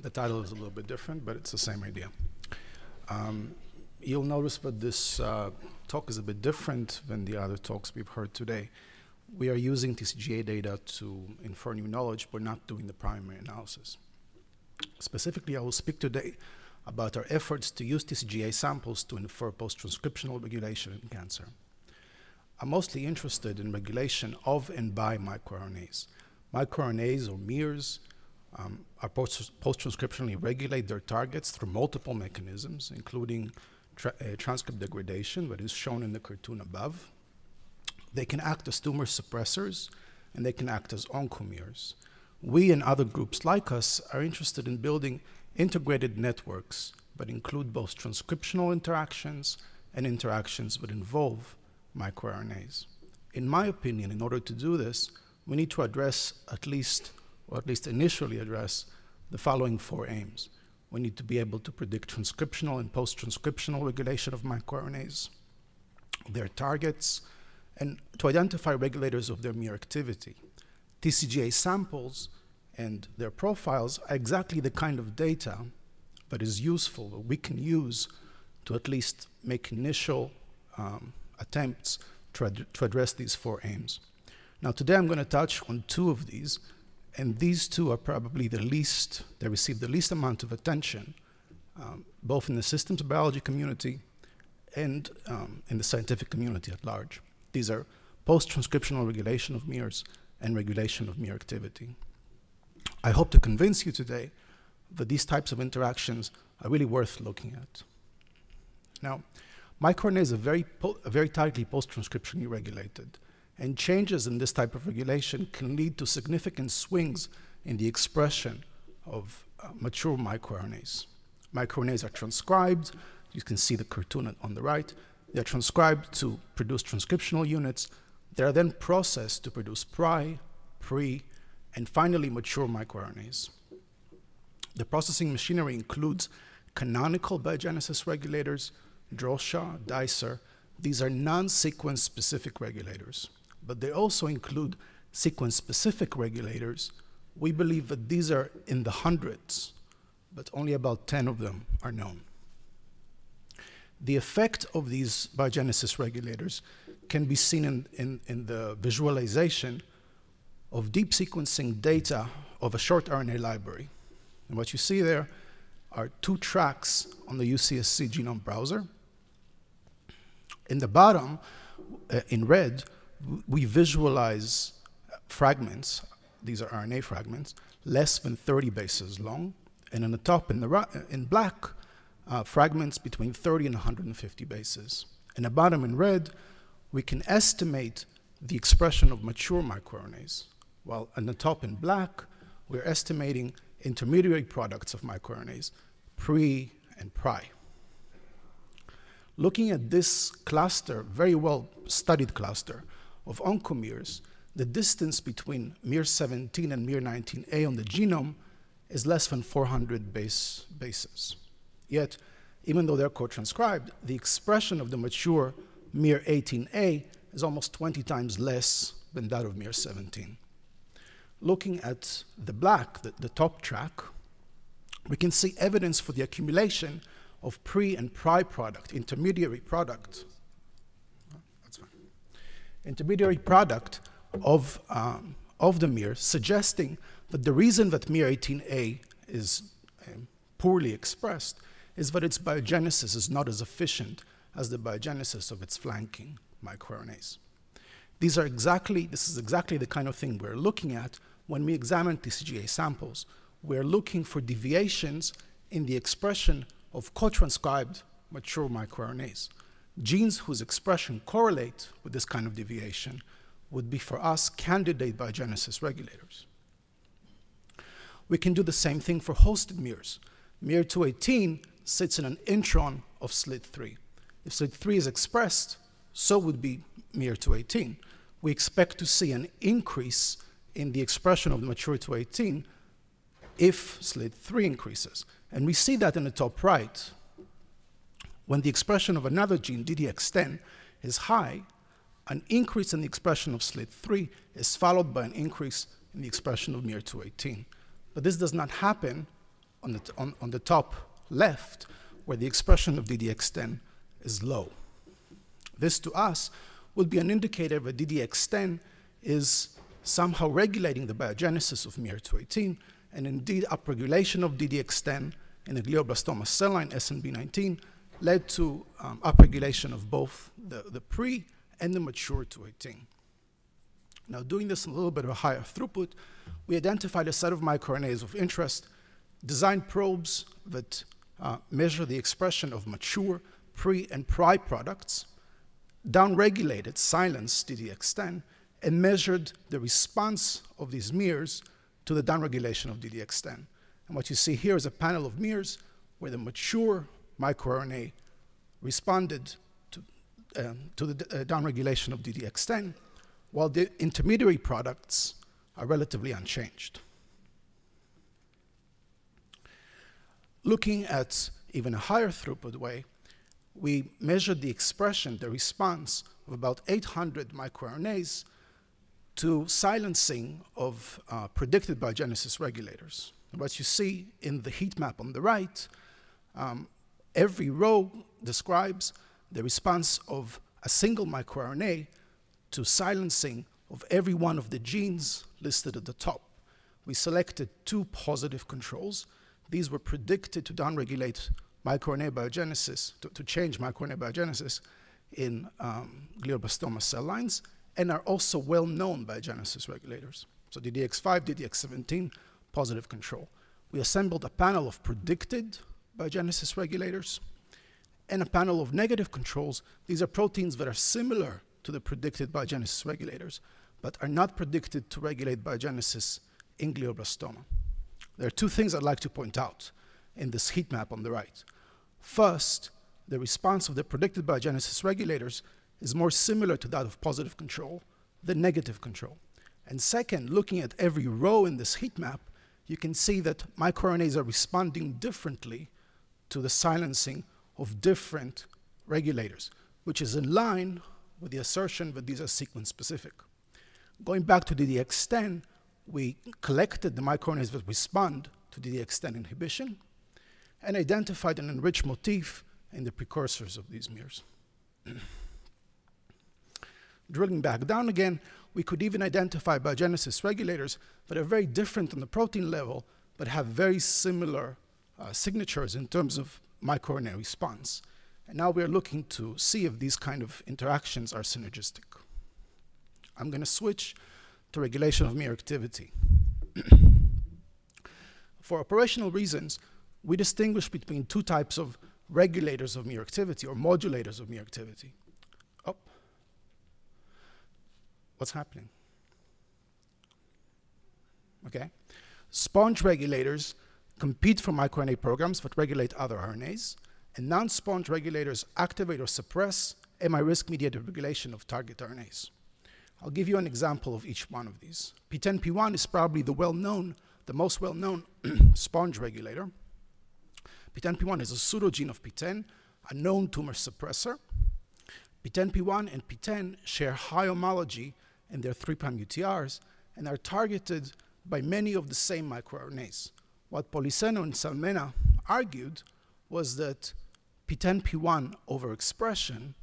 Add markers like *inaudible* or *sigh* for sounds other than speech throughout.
The title is a little bit different, but it's the same idea. Um, you'll notice that this uh, talk is a bit different than the other talks we've heard today. We are using TCGA data to infer new knowledge, but not doing the primary analysis. Specifically, I will speak today about our efforts to use TCGA samples to infer post-transcriptional regulation in cancer. I'm mostly interested in regulation of and by microRNAs. MicroRNAs, or miRs, um, are post-transcriptionally regulate their targets through multiple mechanisms, including tra uh, transcript degradation, that is shown in the cartoon above. They can act as tumor suppressors, and they can act as oncomirs. We and other groups like us are interested in building integrated networks that include both transcriptional interactions and interactions that involve microRNAs. In my opinion, in order to do this, we need to address at least or at least initially address, the following four aims. We need to be able to predict transcriptional and post-transcriptional regulation of microRNAs, their targets, and to identify regulators of their miR activity. TCGA samples and their profiles are exactly the kind of data that is useful, that we can use to at least make initial um, attempts to, ad to address these four aims. Now today I'm going to touch on two of these, and these two are probably the least, they receive the least amount of attention, um, both in the systems biology community and um, in the scientific community at large. These are post-transcriptional regulation of miRs and regulation of miR activity. I hope to convince you today that these types of interactions are really worth looking at. Now, microRNAs are very, very tightly post-transcriptionally regulated and changes in this type of regulation can lead to significant swings in the expression of uh, mature microRNAs. MicroRNAs are transcribed. You can see the cartoon on the right. They're transcribed to produce transcriptional units. They are then processed to produce pri, pre, and finally mature microRNAs. The processing machinery includes canonical biogenesis regulators, DROSHA, DICER. These are non-sequence specific regulators but they also include sequence-specific regulators. We believe that these are in the hundreds, but only about 10 of them are known. The effect of these biogenesis regulators can be seen in, in, in the visualization of deep sequencing data of a short RNA library. And what you see there are two tracks on the UCSC genome browser. In the bottom, uh, in red, we visualize fragments, these are RNA fragments, less than 30 bases long, and on the top in, the in black, uh, fragments between 30 and 150 bases. In the bottom in red, we can estimate the expression of mature microRNAs, while on the top in black, we're estimating intermediary products of microRNAs, pre and pri. Looking at this cluster, very well studied cluster, of oncomirs, the distance between miR17 and miR19A on the genome is less than 400 base bases. Yet, even though they're co-transcribed, the expression of the mature miR18A is almost 20 times less than that of miR17. Looking at the black, the, the top track, we can see evidence for the accumulation of pre and pri product, intermediary product, intermediary product of, um, of the miR, suggesting that the reason that miR18A is um, poorly expressed is that its biogenesis is not as efficient as the biogenesis of its flanking microRNAs. These are exactly, this is exactly the kind of thing we're looking at when we examine TCGA samples. We're looking for deviations in the expression of co-transcribed mature microRNAs genes whose expression correlate with this kind of deviation would be for us candidate biogenesis regulators. We can do the same thing for hosted miRs. miR218 sits in an intron of SLIT3. If SLIT3 is expressed, so would be miR218. We expect to see an increase in the expression of the mature 218 if SLIT3 increases. And we see that in the top right, when the expression of another gene, DDX10, is high, an increase in the expression of SLIT3 is followed by an increase in the expression of miR218. But this does not happen on the, on, on the top left, where the expression of DDX10 is low. This to us would be an indicator that DDX10 is somehow regulating the biogenesis of miR218, and indeed upregulation of DDX10 in a glioblastoma cell line, SNB19, led to um, upregulation of both the, the pre and the mature 218. Now, doing this a little bit of a higher throughput, we identified a set of microRNAs of interest, designed probes that uh, measure the expression of mature pre and pri products, downregulated, silenced DDX10, and measured the response of these miRs to the downregulation of DDX10. And what you see here is a panel of miRs where the mature microRNA responded to, um, to the uh, downregulation of DDX10, while the intermediary products are relatively unchanged. Looking at even a higher throughput way, we measured the expression, the response of about 800 microRNAs to silencing of uh, predicted biogenesis regulators. What you see in the heat map on the right, um, every row describes the response of a single microRNA to silencing of every one of the genes listed at the top. We selected two positive controls. These were predicted to downregulate microRNA biogenesis, to, to change microRNA biogenesis in um, glioblastoma cell lines, and are also well-known biogenesis regulators. So DDX5, DDX17, positive control. We assembled a panel of predicted biogenesis regulators and a panel of negative controls. These are proteins that are similar to the predicted biogenesis regulators, but are not predicted to regulate biogenesis in glioblastoma. There are two things I'd like to point out in this heat map on the right. First, the response of the predicted biogenesis regulators is more similar to that of positive control than negative control. And second, looking at every row in this heat map, you can see that microRNAs are responding differently to the silencing of different regulators, which is in line with the assertion that these are sequence specific. Going back to DDX10, we collected the microRNAs that respond to DDX10 inhibition and identified an enriched motif in the precursors of these miRs. *clears throat* Drilling back down again, we could even identify biogenesis regulators that are very different on the protein level, but have very similar uh, signatures in terms of microRNA response. And now we're looking to see if these kind of interactions are synergistic. I'm going to switch to regulation of miR activity. *clears throat* For operational reasons, we distinguish between two types of regulators of miR activity or modulators of miR activity. What's happening? Okay? Sponge regulators compete for microRNA programs that regulate other RNAs, and non-sponge regulators activate or suppress miRISC-mediated regulation of target RNAs. I'll give you an example of each one of these. PTENP1 is probably the well-known, the most well-known *clears throat* sponge regulator. PTENP1 is a pseudogene of PTEN, a known tumor suppressor. PTENP1 and PTEN share high homology in their 3' UTRs and are targeted by many of the same microRNAs. What Poliseno and Salmena argued was that PTENP1 overexpression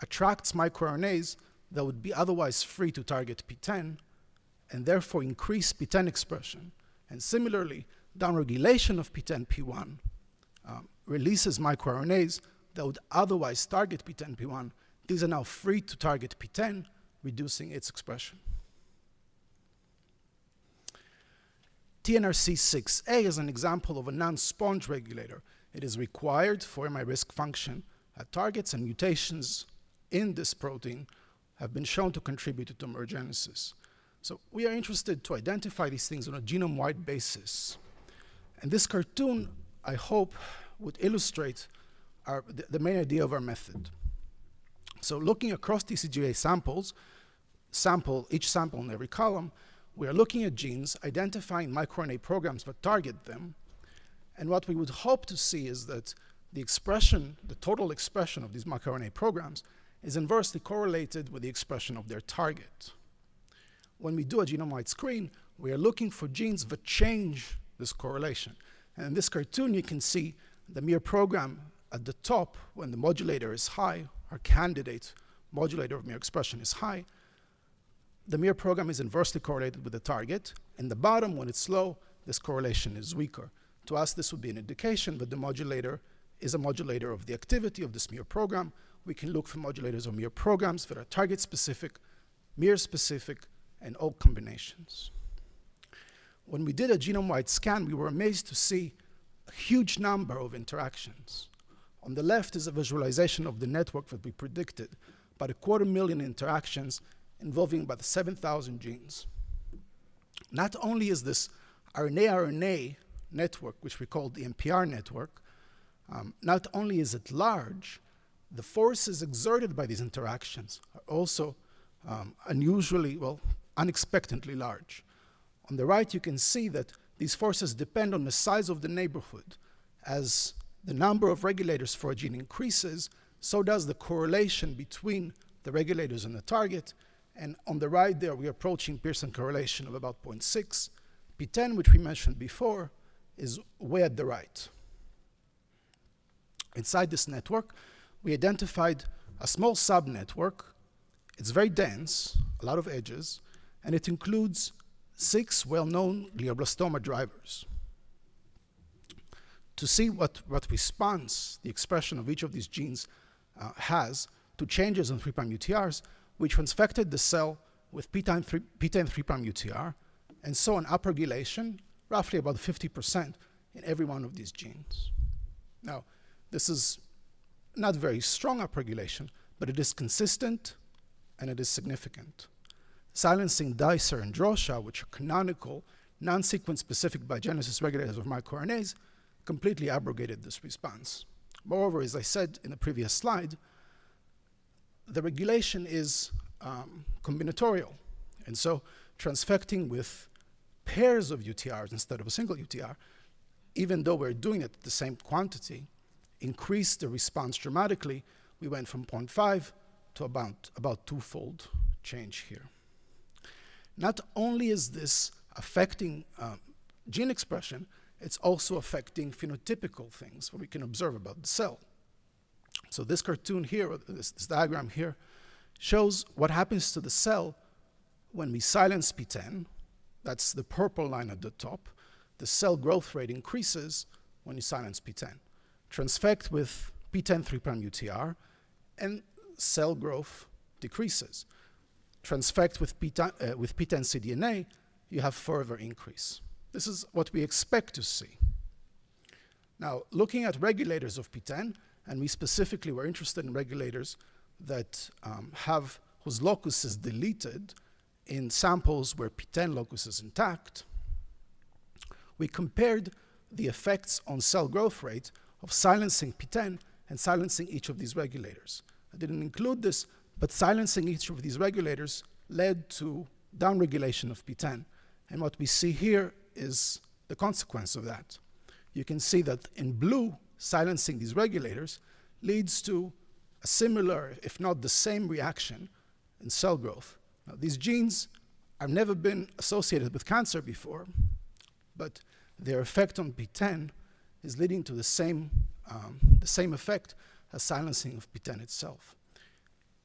attracts microRNAs that would be otherwise free to target PTEN and therefore increase PTEN expression. And similarly, downregulation of PTENP1 um, releases microRNAs that would otherwise target PTENP1. These are now free to target PTEN, reducing its expression. TNRC6A is an example of a non-sponge regulator. It is required for mi-RISC function at targets and mutations in this protein have been shown to contribute to tumorigenesis. So we are interested to identify these things on a genome-wide basis. And this cartoon, I hope, would illustrate our, the, the main idea of our method. So looking across TCGA samples, sample, each sample in every column, we are looking at genes, identifying microRNA programs that target them, and what we would hope to see is that the expression, the total expression of these microRNA programs is inversely correlated with the expression of their target. When we do a genome-wide screen, we are looking for genes that change this correlation. And in this cartoon, you can see the Mir program at the top, when the modulator is high, our candidate modulator of Mir expression is high, the Mir program is inversely correlated with the target. In the bottom, when it's low, this correlation is weaker. To us, this would be an indication that the modulator is a modulator of the activity of this Mir program. We can look for modulators of Mir programs that are target-specific, Mir-specific, and all combinations. When we did a genome-wide scan, we were amazed to see a huge number of interactions. On the left is a visualization of the network that we predicted, about a quarter million interactions involving about 7,000 genes. Not only is this RNA-RNA network, which we call the MPR network, um, not only is it large, the forces exerted by these interactions are also um, unusually, well, unexpectedly large. On the right, you can see that these forces depend on the size of the neighborhood. As the number of regulators for a gene increases, so does the correlation between the regulators and the target. And on the right there, we're approaching Pearson correlation of about 0.6. PTEN, which we mentioned before, is way at the right. Inside this network, we identified a small subnetwork. It's very dense, a lot of edges, and it includes six well-known glioblastoma drivers. To see what, what response the expression of each of these genes uh, has to changes in 3' UTRs, we transfected the cell with p-time 3' UTR and saw an upregulation, roughly about 50% in every one of these genes. Now, this is not very strong upregulation, but it is consistent and it is significant. Silencing Dicer and DROSHA, which are canonical, non-sequence specific biogenesis regulators of microRNAs, completely abrogated this response. Moreover, as I said in the previous slide, the regulation is um, combinatorial. And so transfecting with pairs of UTRs instead of a single UTR, even though we're doing it the same quantity, increased the response dramatically. We went from 0.5 to about, about twofold change here. Not only is this affecting um, gene expression, it's also affecting phenotypical things, what we can observe about the cell. So this cartoon here, this, this diagram here, shows what happens to the cell when we silence PTEN, That's the purple line at the top. The cell growth rate increases when you silence PTEN. transfect with PTEN 3' UTR, and cell growth decreases. Transfect with, PTEN, uh, with PTEN cDNA, you have further increase. This is what we expect to see. Now, looking at regulators of PTEN, and we specifically were interested in regulators that um, have whose locus is deleted in samples where PTEN locus is intact, we compared the effects on cell growth rate of silencing PTEN and silencing each of these regulators. I didn't include this, but silencing each of these regulators led to downregulation of PTEN. And what we see here is the consequence of that. You can see that in blue, silencing these regulators leads to a similar, if not the same reaction in cell growth. Now, these genes have never been associated with cancer before, but their effect on PTEN is leading to the same, um, the same effect as silencing of PTEN itself.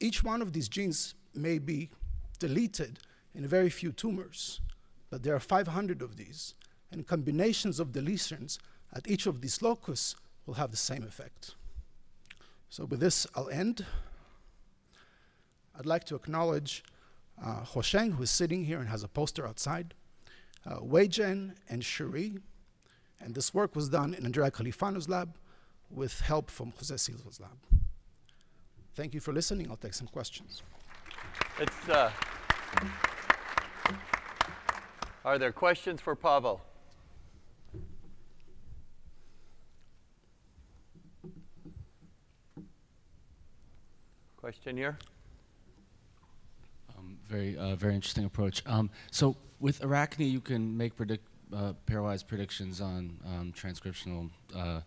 Each one of these genes may be deleted in a very few tumors, but there are 500 of these, and combinations of deletions at each of these locus will have the same effect. So with this, I'll end. I'd like to acknowledge uh, who is sitting here and has a poster outside, uh, Weijian and Cherie, and this work was done in Andrea Califano's lab with help from Jose Silva's lab. Thank you for listening. I'll take some questions. It's, uh, are there questions for Pavel? Um, very, uh, very interesting approach. Um, so with ARACNe, you can make predict uh, pairwise predictions on um, transcriptional uh,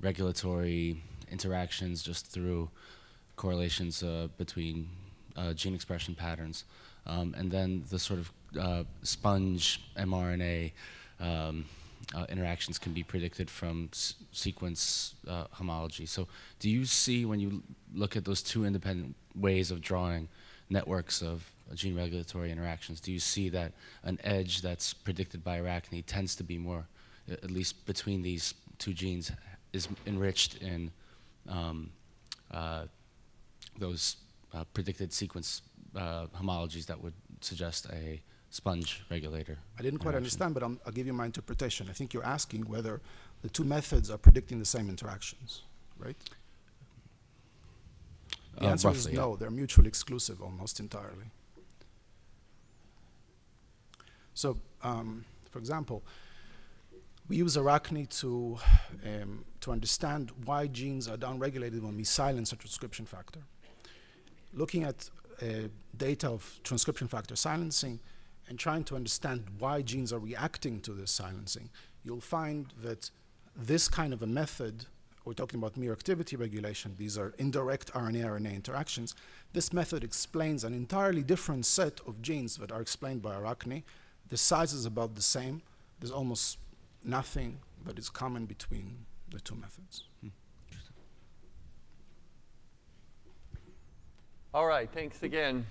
regulatory interactions just through correlations uh, between uh, gene expression patterns. Um, and then the sort of uh, sponge mRNA um, uh, interactions can be predicted from sequence uh, homology. So, do you see when you look at those two independent ways of drawing networks of uh, gene regulatory interactions, do you see that an edge that's predicted by ARACNe tends to be more, at least between these two genes, is enriched in um, uh, those uh, predicted sequence uh, homologies that would suggest a sponge regulator. I didn't quite understand, but i I'll give you my interpretation. I think you're asking whether the two methods are predicting the same interactions, right? The Uh, answer is roughly, yeah. no, they're mutually exclusive almost entirely. So, um, for example, we use ARACNe to, um, to understand why genes are downregulated when we silence a transcription factor. Looking at uh, data of transcription factor silencing and trying to understand why genes are reacting to this silencing, you'll find that this kind of a method, we're talking about miR activity regulation, these are indirect RNA-RNA interactions, this method explains an entirely different set of genes that are explained by ARACNe. The size is about the same. There's almost nothing that is common between the two methods. Hmm. All right, thanks again.